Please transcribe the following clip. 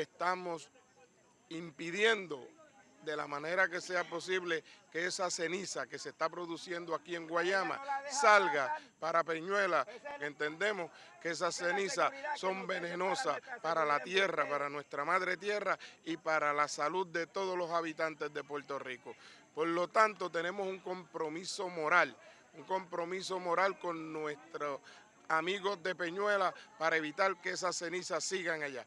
estamos impidiendo de la manera que sea posible que esa ceniza que se está produciendo aquí en Guayama salga para Peñuela. Entendemos que esas cenizas son venenosas para la tierra, para nuestra madre tierra y para la salud de todos los habitantes de Puerto Rico. Por lo tanto, tenemos un compromiso moral, un compromiso moral con nuestros amigos de Peñuela para evitar que esas cenizas sigan allá.